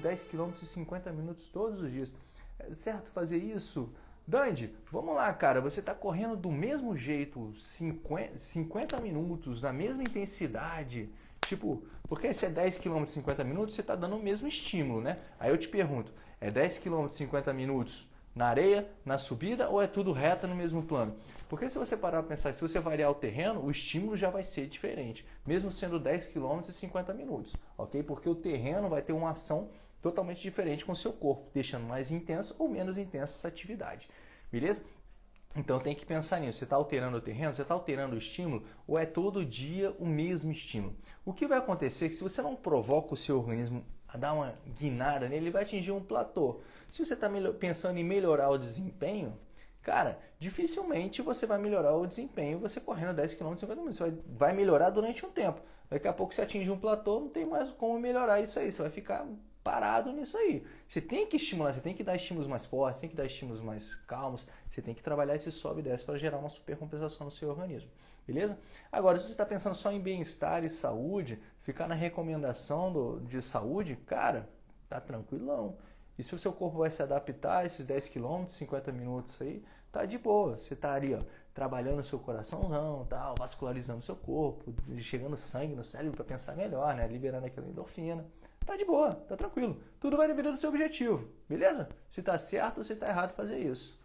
10 km e 50 minutos todos os dias. É certo fazer isso? Dandy, vamos lá, cara. Você está correndo do mesmo jeito, 50, 50 minutos, na mesma intensidade. Tipo, porque se é 10 km e 50 minutos, você está dando o mesmo estímulo, né? Aí eu te pergunto, é 10 km e 50 minutos na areia, na subida ou é tudo reto no mesmo plano? Porque se você parar para pensar, se você variar o terreno, o estímulo já vai ser diferente, mesmo sendo 10 km e 50 minutos, ok? Porque o terreno vai ter uma ação totalmente diferente com o seu corpo, deixando mais intensa ou menos intensa essa atividade, beleza? Então tem que pensar nisso. Você está alterando o terreno, você está alterando o estímulo, ou é todo dia o mesmo estímulo? O que vai acontecer é que se você não provoca o seu organismo a dar uma guinada nele, ele vai atingir um platô. Se você está pensando em melhorar o desempenho, cara, dificilmente você vai melhorar o desempenho você correndo 10 km em 50 minutos. Você vai melhorar durante um tempo. Daqui a pouco você atinge um platô, não tem mais como melhorar isso aí. Você vai ficar parado nisso aí. Você tem que estimular, você tem que dar estímulos mais fortes, tem que dar estímulos mais calmos, você tem que trabalhar esse sobe e desce para gerar uma supercompensação no seu organismo. Beleza? Agora, se você está pensando só em bem-estar e saúde, ficar na recomendação do, de saúde, cara, tá tranquilão. E se o seu corpo vai se adaptar a esses 10 km, 50 minutos aí, tá de boa. Você tá ali, ó, trabalhando o seu coraçãozão, tal, vascularizando o seu corpo, chegando sangue no cérebro para pensar melhor, né? Liberando aquela endorfina. Tá de boa, tá tranquilo. Tudo vai depender do seu objetivo, beleza? Se tá certo ou se tá errado fazer isso.